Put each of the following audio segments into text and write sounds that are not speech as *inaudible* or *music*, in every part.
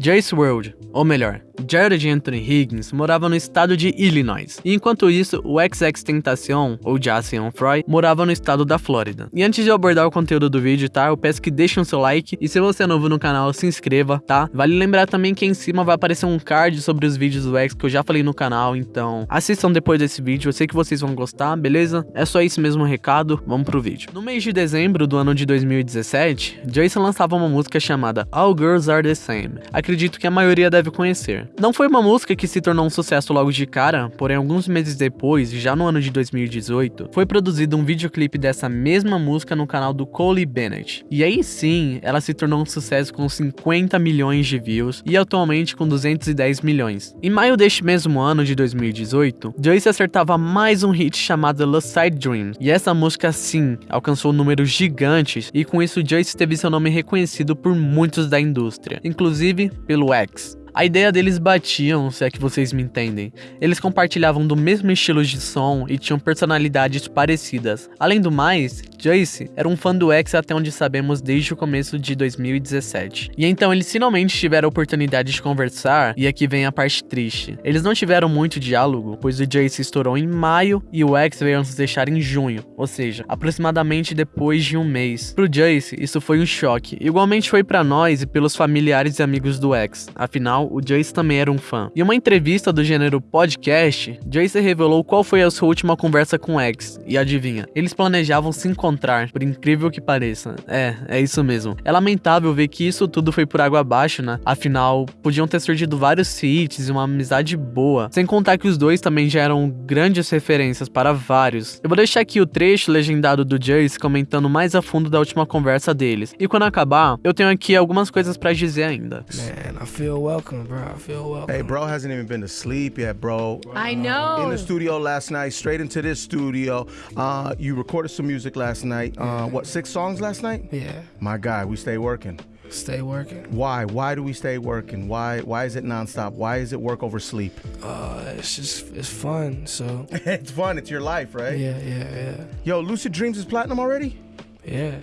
Joyce World, ou melhor, Jared Anthony Higgins morava no estado de Illinois, e enquanto isso, o XX Tentacion, ou Jason Fry, morava no estado da Flórida. E antes de eu abordar o conteúdo do vídeo, tá? Eu peço que deixem o seu like, e se você é novo no canal, se inscreva, tá? Vale lembrar também que em cima vai aparecer um card sobre os vídeos do X que eu já falei no canal, então assistam depois desse vídeo, eu sei que vocês vão gostar, beleza? É só esse mesmo recado, vamos pro vídeo. No mês de dezembro do ano de 2017, Joyce lançava uma música chamada All Girls Are The Same. Acredito que a maioria deve conhecer. Não foi uma música que se tornou um sucesso logo de cara, porém alguns meses depois, já no ano de 2018, foi produzido um videoclipe dessa mesma música no canal do Cole Bennett. E aí sim, ela se tornou um sucesso com 50 milhões de views e atualmente com 210 milhões. Em maio deste mesmo ano de 2018, Joyce acertava mais um hit chamado Lucid Dream, e essa música sim alcançou números gigantes e com isso Joyce teve seu nome reconhecido por muitos da indústria, inclusive pelo X. A ideia deles batiam, se é que vocês me entendem. Eles compartilhavam do mesmo estilo de som e tinham personalidades parecidas. Além do mais, Joyce era um fã do X até onde sabemos desde o começo de 2017. E então eles finalmente tiveram a oportunidade de conversar, e aqui vem a parte triste. Eles não tiveram muito diálogo, pois o Joyce estourou em maio e o X veio nos deixar em junho, ou seja, aproximadamente depois de um mês. Pro Joyce, isso foi um choque. Igualmente foi para nós e pelos familiares e amigos do X. Afinal, o Joyce também era um fã. Em uma entrevista do gênero podcast, Joyce revelou qual foi a sua última conversa com X, e adivinha, eles planejavam se encontrar, por incrível que pareça. É, é isso mesmo. É lamentável ver que isso tudo foi por água abaixo, né? Afinal, podiam ter surgido vários feats e uma amizade boa, sem contar que os dois também já eram grandes referências para vários. Eu vou deixar aqui o trecho legendado do Joyce comentando mais a fundo da última conversa deles, e quando acabar, eu tenho aqui algumas coisas para dizer ainda. Man, welcome welcome, bro. I feel welcome. Hey, bro hasn't even been to sleep yet, bro. I know. In the studio last night, straight into this studio. Uh, you recorded some music last night. Uh, what, six songs last night? Yeah. My guy, we stay working. Stay working. Why? Why do we stay working? Why? Why is it nonstop? Why is it work over sleep? Uh, it's just it's fun. So *laughs* it's fun. It's your life, right? Yeah, yeah, yeah. Yo, Lucid Dreams is platinum already. Yeah.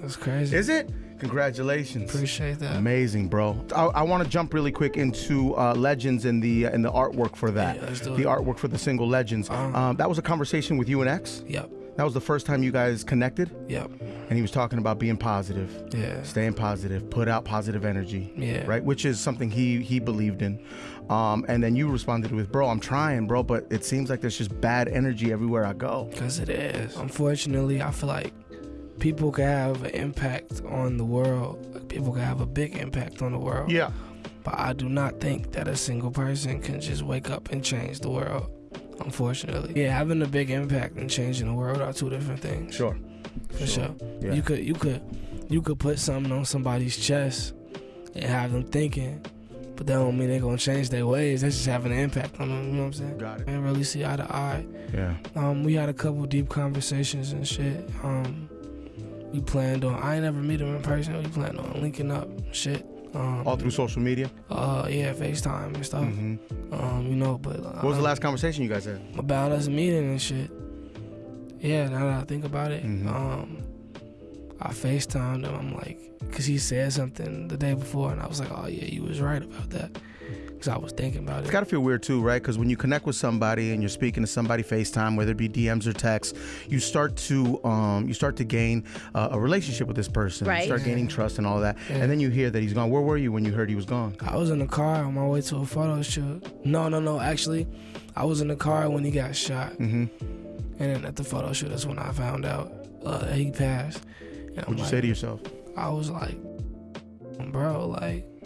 That's crazy. Is it? Congratulations. Appreciate that. Amazing, bro. I, I want to jump really quick into uh, Legends and the uh, and the artwork for that. Yeah, let's do the it. artwork for the single Legends. Um, Um, that was a conversation with you and X. Yep. That was the first time you guys connected, Yep. and he was talking about being positive, Yeah. staying positive, put out positive energy. Yeah. Right, which is something he he believed in. Um, and then you responded with, "Bro, I'm trying, bro, but it seems like there's just bad energy everywhere I go." Cause it is. Unfortunately, I feel like people can have an impact on the world. People can have a big impact on the world. Yeah. But I do not think that a single person can just wake up and change the world. Unfortunately, yeah, having a big impact and changing the world are two different things. Sure. for sure. Yeah. You could, you could, you could put something on somebody's chest and have them thinking, but that don't mean they're gonna change their ways. That's just having an impact on them. You know what I'm saying? Got it. I didn't really see eye to eye. Yeah. Um, we had a couple deep conversations and shit. Um, we planned on. I ain't never meet him in person. We planned on linking up, shit. Um, All through social media. Uh, yeah, FaceTime and stuff. hmm Um, you know, but What was the last conversation you guys had? about us meeting and shit? Yeah, now that I think about it, Mhm. um, I FaceTimed him. I'm like, cause he said something the day before, and I was like, oh yeah, you was right about that, cause I was thinking about It's It's got to feel weird too, right? Because when you connect with somebody and you're speaking to somebody FaceTime, whether it be DMs or texts, you start to um, you start to gain uh, a relationship with this person. You Right. start gaining trust and all that, Yeah. and then you hear that he's gone. Where were you when you heard he was gone? I was in the car on my way to a photo shoot. No, no, no. Actually, I was in the car when he got shot, Mm-hmm. and then at the photo shoot, that's when I found out uh, he passed. What'd you like, say to yourself? I was like, bro, like they killing everybody.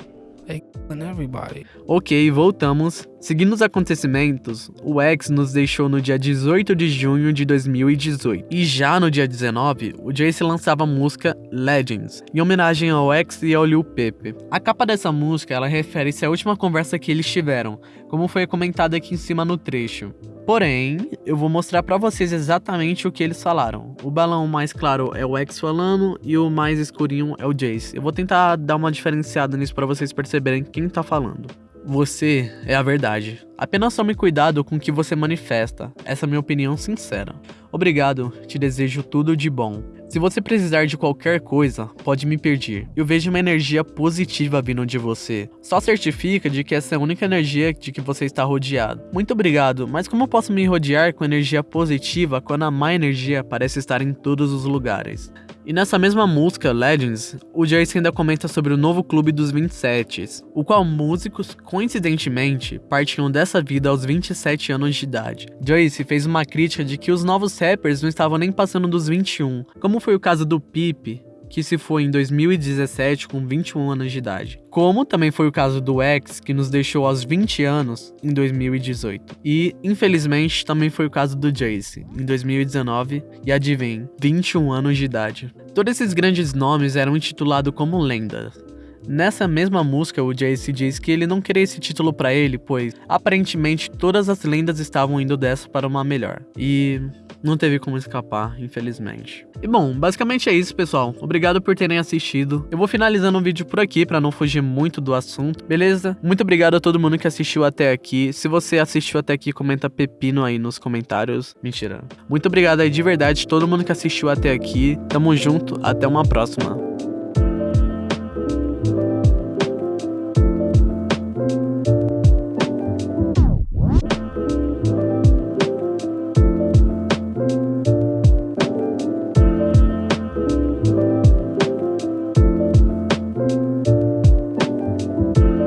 Ok, voltamos. Seguindo os acontecimentos, o X nos deixou no dia 18 de junho de 2018. E já no dia 19, o Jace lançava a música Legends, em homenagem ao X e ao Lil Pepe. A capa dessa música, ela refere-se à última conversa que eles tiveram, como foi comentado aqui em cima no trecho. Porém, eu vou mostrar pra vocês exatamente o que eles falaram. O balão mais claro é o X falando e o mais escurinho é o Jace. Eu vou tentar dar uma diferenciada nisso pra vocês perceberem quem tá falando. Você é a verdade. Apenas tome cuidado com o que você manifesta. Essa é a minha opinião sincera. Obrigado, te desejo tudo de bom. Se você precisar de qualquer coisa, pode me pedir. Eu vejo uma energia positiva vindo de você. Só certifica de que essa é a única energia de que você está rodeado. Muito obrigado, mas como posso me rodear com energia positiva quando a má energia parece estar em todos os lugares? E nessa mesma música, Legends, o Jace ainda comenta sobre o novo clube dos 27, o qual músicos, coincidentemente, partiam dessa vida aos 27 anos de idade. Jace fez uma crítica de que os novos rappers não estavam nem passando dos 21, como foi o caso do Pipe, que se foi em 2017 com 21 anos de idade. Como também foi o caso do X, que nos deixou aos 20 anos em 2018. E, infelizmente, também foi o caso do Jace, em 2019, e adivinhe, 21 anos de idade. Todos esses grandes nomes eram intitulados como lendas. Nessa mesma música, o Jace diz que ele não queria esse título para ele, pois aparentemente todas as lendas estavam indo dessa para uma melhor. E não teve como escapar, infelizmente. E bom, basicamente é isso, pessoal. Obrigado por terem assistido. Eu vou finalizando o vídeo por aqui para não fugir muito do assunto, beleza? Muito obrigado a todo mundo que assistiu até aqui. Se você assistiu até aqui, comenta pepino aí nos comentários. Mentira. Muito obrigado aí de verdade todo mundo que assistiu até aqui. Tamo junto, até uma próxima.